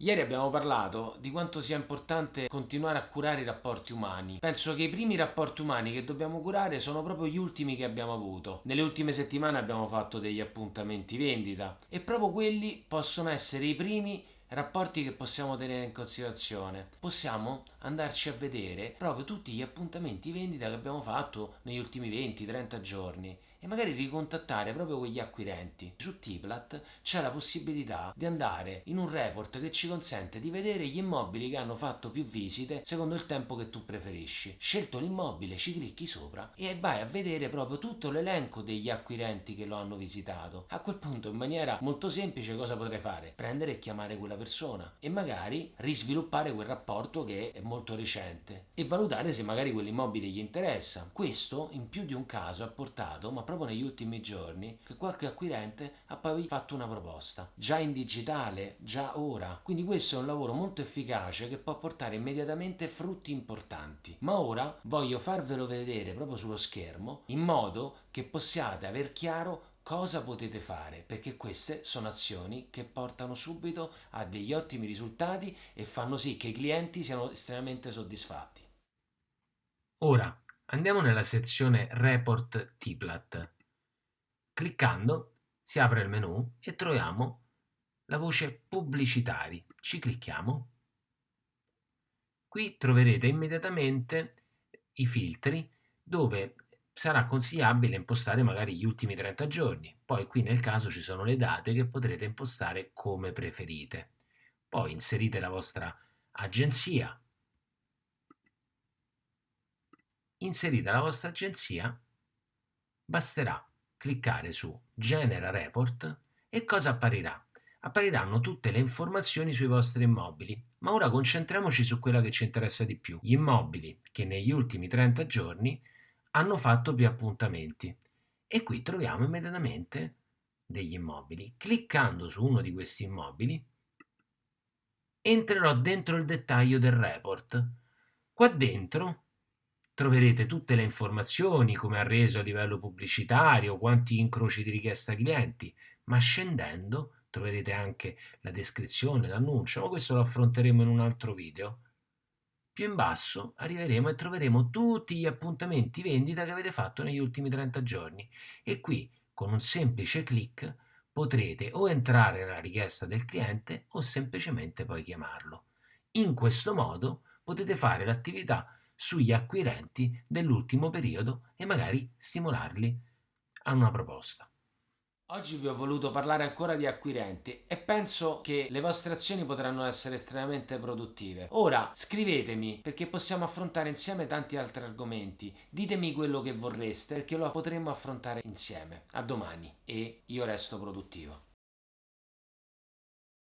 Ieri abbiamo parlato di quanto sia importante continuare a curare i rapporti umani. Penso che i primi rapporti umani che dobbiamo curare sono proprio gli ultimi che abbiamo avuto. Nelle ultime settimane abbiamo fatto degli appuntamenti vendita e proprio quelli possono essere i primi rapporti che possiamo tenere in considerazione. Possiamo andarci a vedere proprio tutti gli appuntamenti vendita che abbiamo fatto negli ultimi 20-30 giorni e magari ricontattare proprio quegli acquirenti. Su Tiplat c'è la possibilità di andare in un report che ci consente di vedere gli immobili che hanno fatto più visite secondo il tempo che tu preferisci. Scelto l'immobile, ci clicchi sopra e vai a vedere proprio tutto l'elenco degli acquirenti che lo hanno visitato. A quel punto in maniera molto semplice cosa potrei fare? Prendere e chiamare quella persona e magari risviluppare quel rapporto che è molto recente e valutare se magari quell'immobile gli interessa. Questo in più di un caso ha portato, ma proprio negli ultimi giorni che qualche acquirente ha poi fatto una proposta, già in digitale, già ora. Quindi questo è un lavoro molto efficace che può portare immediatamente frutti importanti. Ma ora voglio farvelo vedere proprio sullo schermo in modo che possiate aver chiaro cosa potete fare perché queste sono azioni che portano subito a degli ottimi risultati e fanno sì che i clienti siano estremamente soddisfatti. Ora Andiamo nella sezione Report Tiplat. Cliccando si apre il menu e troviamo la voce Pubblicitari. Ci clicchiamo. Qui troverete immediatamente i filtri dove sarà consigliabile impostare magari gli ultimi 30 giorni. Poi qui nel caso ci sono le date che potrete impostare come preferite. Poi inserite la vostra agenzia, inserita la vostra agenzia, basterà cliccare su Genera Report e cosa apparirà? Appariranno tutte le informazioni sui vostri immobili, ma ora concentriamoci su quella che ci interessa di più, gli immobili che negli ultimi 30 giorni hanno fatto più appuntamenti. E qui troviamo immediatamente degli immobili. Cliccando su uno di questi immobili, entrerò dentro il dettaglio del report. Qua dentro Troverete tutte le informazioni, come ha reso a livello pubblicitario, quanti incroci di richiesta clienti, ma scendendo troverete anche la descrizione, l'annuncio, ma questo lo affronteremo in un altro video. Più in basso arriveremo e troveremo tutti gli appuntamenti vendita che avete fatto negli ultimi 30 giorni e qui con un semplice clic potrete o entrare nella richiesta del cliente o semplicemente poi chiamarlo. In questo modo potete fare l'attività sugli acquirenti dell'ultimo periodo e magari stimolarli a una proposta. Oggi vi ho voluto parlare ancora di acquirenti e penso che le vostre azioni potranno essere estremamente produttive. Ora scrivetemi perché possiamo affrontare insieme tanti altri argomenti. Ditemi quello che vorreste perché lo potremmo affrontare insieme. A domani e io resto produttivo.